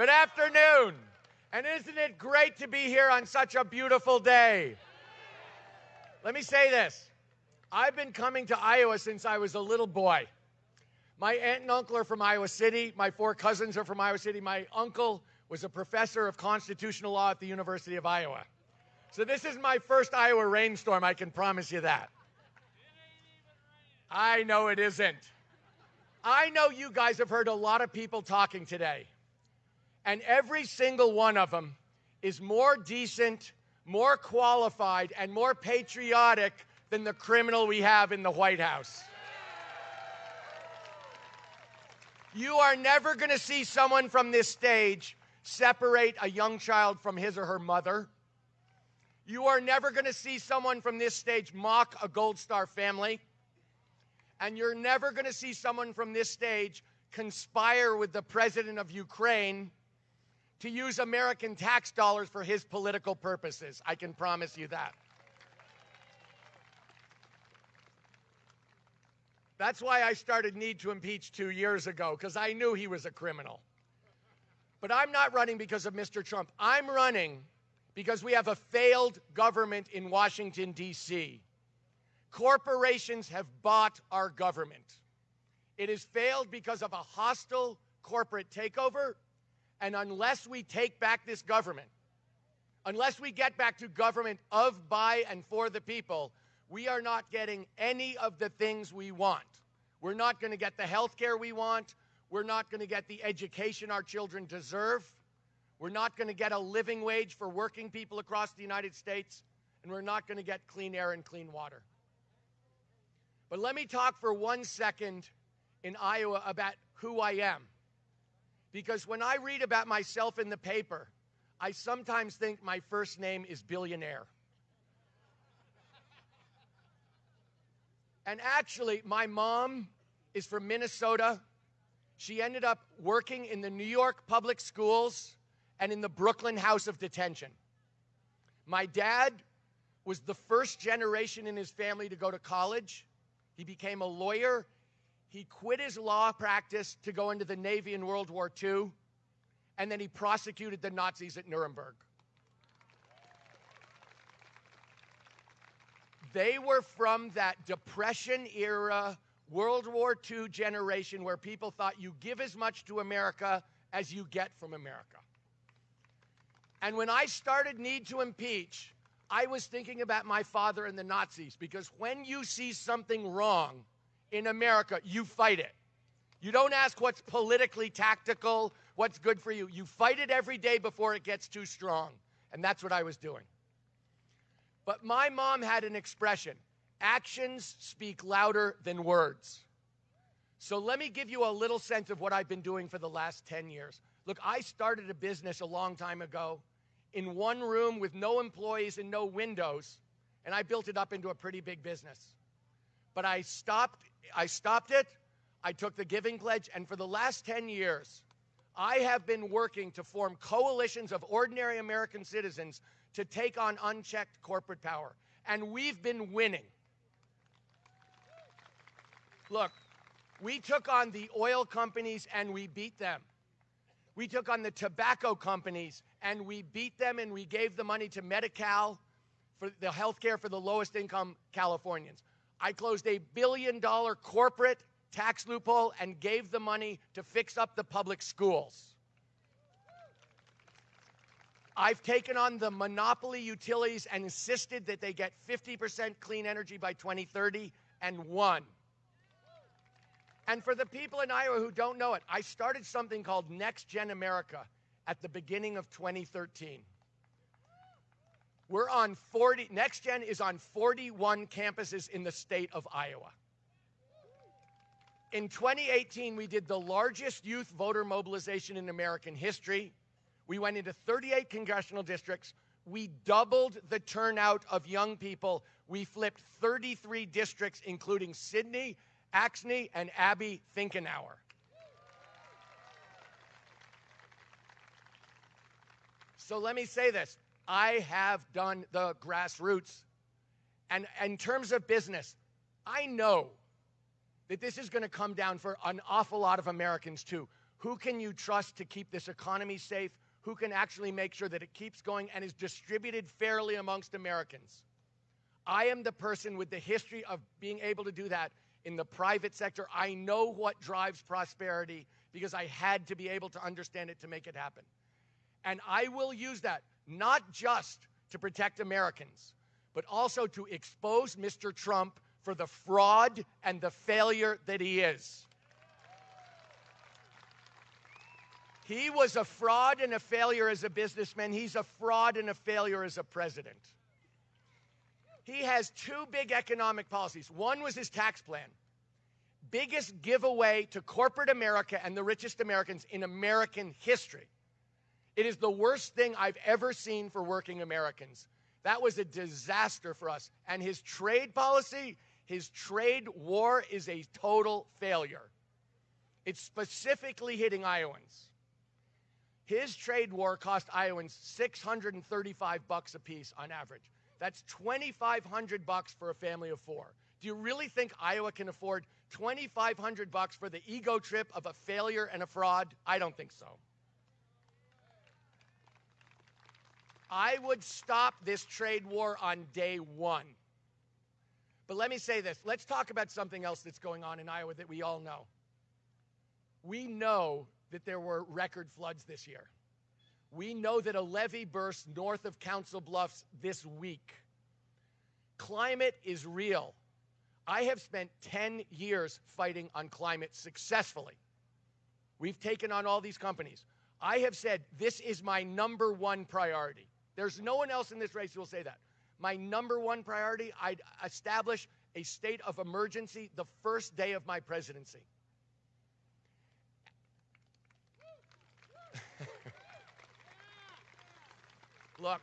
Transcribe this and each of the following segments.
Good afternoon. And isn't it great to be here on such a beautiful day? Let me say this I've been coming to Iowa since I was a little boy. My aunt and uncle are from Iowa City. My four cousins are from Iowa City. My uncle was a professor of constitutional law at the University of Iowa. So this is my first Iowa rainstorm, I can promise you that. I know it isn't. I know you guys have heard a lot of people talking today, and every single one of them is more decent, more qualified, and more patriotic than the criminal we have in the White House. You are never going to see someone from this stage separate a young child from his or her mother. You are never going to see someone from this stage mock a Gold Star family. And you're never going to see someone from this stage conspire with the president of Ukraine to use American tax dollars for his political purposes. I can promise you that. That's why I started Need to Impeach two years ago, because I knew he was a criminal. But I'm not running because of Mr. Trump. I'm running because we have a failed government in Washington, D.C. Corporations have bought our government. It has failed because of a hostile corporate takeover. And unless we take back this government, unless we get back to government of, by, and for the people, we are not getting any of the things we want. We're not going to get the health care we want. We're not going to get the education our children deserve. We're not going to get a living wage for working people across the United States. And we're not going to get clean air and clean water. But let me talk for one second in Iowa about who I am. Because when I read about myself in the paper, I sometimes think my first name is billionaire. And actually, my mom is from Minnesota. She ended up working in the New York public schools and in the Brooklyn House of Detention. My dad was the first generation in his family to go to college. He became a lawyer. He quit his law practice to go into the Navy in World War II, and then he prosecuted the Nazis at Nuremberg. They were from that Depression era, World War II generation where people thought you give as much to America as you get from America. And when I started Need to Impeach, I was thinking about my father and the Nazis because when you see something wrong in America, you fight it. You don't ask what's politically tactical, what's good for you. You fight it every day before it gets too strong. And that's what I was doing. But my mom had an expression actions speak louder than words. So let me give you a little sense of what I've been doing for the last 10 years. Look, I started a business a long time ago in one room with no employees and no windows, and I built it up into a pretty big business. But I stopped I stopped it. I took the giving pledge and for the last 10 years I have been working to form coalitions of ordinary American citizens to take on unchecked corporate power. And we've been winning. Look, we took on the oil companies and we beat them. We took on the tobacco companies and we beat them and we gave the money to Medi-Cal for the health care for the lowest income Californians. I closed a billion dollar corporate tax loophole and gave the money to fix up the public schools. I've taken on the monopoly utilities and insisted that they get 50% clean energy by 2030 and won. And for the people in Iowa who don't know it, I started something called Next Gen America at the beginning of 2013. We're on 40, Next Gen is on 41 campuses in the state of Iowa. In 2018, we did the largest youth voter mobilization in American history. We went into 38 congressional districts. We doubled the turnout of young people. We flipped 33 districts, including Cindy, Axne, and Abby Finkenauer. So let me say this I have done the grassroots. And in terms of business, I know that this is going to come down for an awful lot of Americans too Who can you trust to keep this economy safe? Who can actually make sure that it keeps going and is distributed fairly amongst Americans? I am the person with the history of being able to do that in the private sector. I know what drives prosperity because I had to be able to understand it to make it happen. And I will use that not just to protect Americans, but also to expose Mr. Trump for the fraud and the failure that he is. He was a fraud and a failure as a businessman. He's a fraud and a failure as a president. He has two big economic policies. One was his tax plan biggest giveaway to corporate America and the richest Americans in American history. It is the worst thing I've ever seen for working Americans. That was a disaster for us. And his trade policy, his trade war is a total failure. It's specifically hitting Iowans. His trade war cost Iowans 635 bucks a piece on average. That's 2500 bucks for a family of 4. Do you really think Iowa can afford 2500 bucks for the ego trip of a failure and a fraud? I don't think so. I would stop this trade war on day 1. But let me say this. Let's talk about something else that's going on in Iowa that we all know. We know that there were record floods this year. We know that a levee burst north of Council Bluffs this week. Climate is real. I have spent 10 years fighting on climate successfully. We've taken on all these companies. I have said this is my number one priority. There's no one else in this race who will say that. My number one priority, I'd establish a state of emergency the first day of my presidency. Look,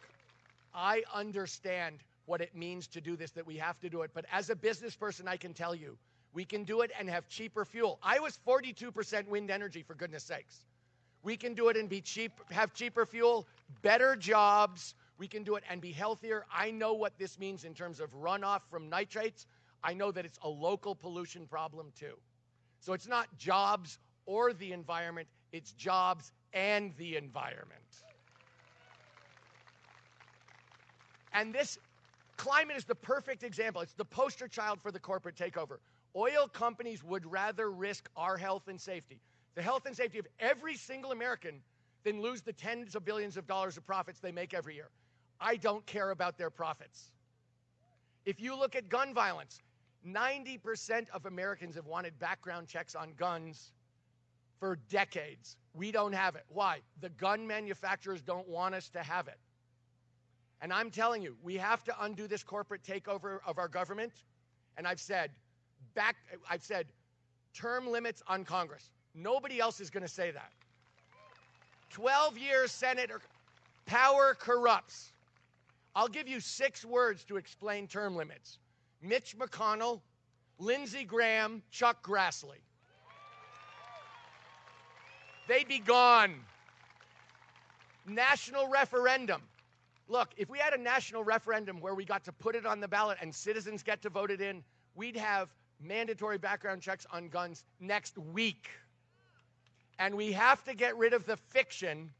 I understand what it means to do this, that we have to do it. But as a business person, I can tell you, we can do it and have cheaper fuel. Iowa's 42% wind energy, for goodness sakes. We can do it and be cheap, have cheaper fuel, better jobs. We can do it and be healthier. I know what this means in terms of runoff from nitrates. I know that it's a local pollution problem too. So it's not jobs or the environment, it's jobs and the environment. And this climate is the perfect example. It's the poster child for the corporate takeover. Oil companies would rather risk our health and safety, the health and safety of every single American, than lose the tens of billions of dollars of profits they make every year. I don't care about their profits. If you look at gun violence, 90% of Americans have wanted background checks on guns for decades. We don't have it. Why? The gun manufacturers don't want us to have it. And I'm telling you, we have to undo this corporate takeover of our government. And I've said, back, I've said, term limits on Congress. Nobody else is going to say that. 12 years Senator, power corrupts. I'll give you six words to explain term limits Mitch McConnell, Lindsey Graham, Chuck Grassley. They'd be gone. National referendum. Look, if we had a national referendum where we got to put it on the ballot and citizens get to vote it in, we'd have mandatory background checks on guns next week. And we have to get rid of the fiction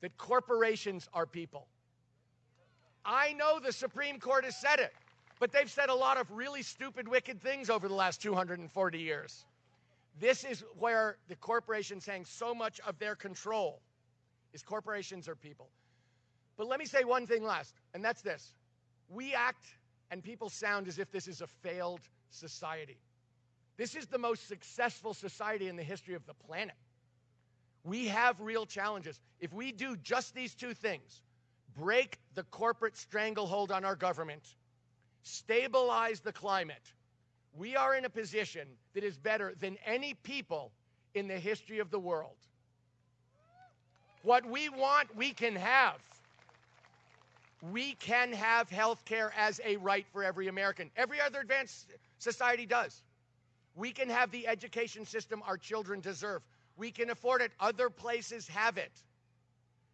that corporations are people. I know the Supreme Court has said it, but they've said a lot of really stupid, wicked things over the last 240 years. This is where the corporations hang so much of their control is corporations are people. But let me say one thing last, and that's this. We act and people sound as if this is a failed society. This is the most successful society in the history of the planet. We have real challenges. If we do just these two things break the corporate stranglehold on our government, stabilize the climate, we are in a position that is better than any people in the history of the world. What we want, we can have we can have health care as a right for every American. Every other advanced society does. We can have the education system our children deserve. We can afford it. Other places have it.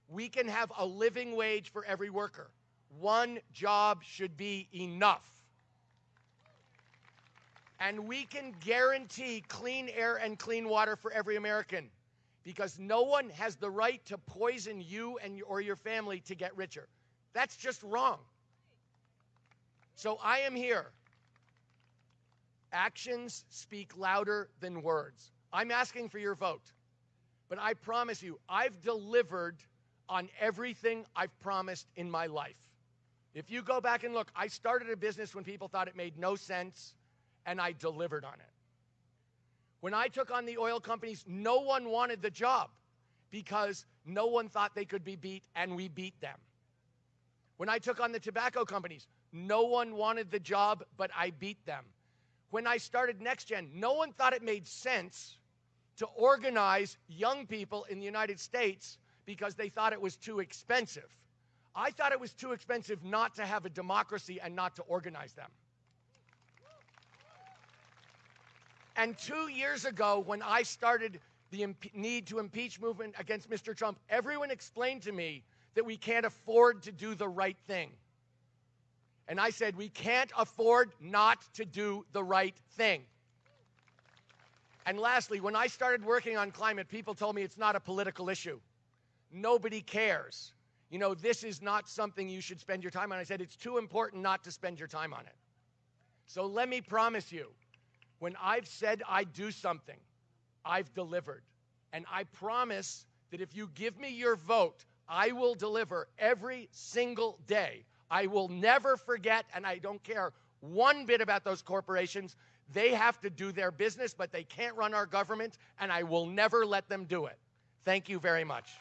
We can have a living wage for every worker. One job should be enough. And we can guarantee clean air and clean water for every American. because no one has the right to poison you and or your family to get richer. That's just wrong. So I am here. Actions speak louder than words. I'm asking for your vote. But I promise you, I've delivered on everything I've promised in my life. If you go back and look, I started a business when people thought it made no sense, and I delivered on it. When I took on the oil companies, no one wanted the job because no one thought they could be beat, and we beat them. When I took on the tobacco companies, no one wanted the job, but I beat them. When I started NextGen, no one thought it made sense to organize young people in the United States because they thought it was too expensive. I thought it was too expensive not to have a democracy and not to organize them. And two years ago, when I started the need to impeach movement against Mr. Trump, everyone explained to me that we can't afford to do the right thing. And I said, we can't afford not to do the right thing. And lastly, when I started working on climate, people told me it's not a political issue. Nobody cares. You know, this is not something you should spend your time on. I said, it's too important not to spend your time on it. So let me promise you, when I've said I'd do something, I've delivered. And I promise that if you give me your vote, I will deliver every single day. I will never forget, and I don't care one bit about those corporations. They have to do their business, but they can't run our government, and I will never let them do it. Thank you very much.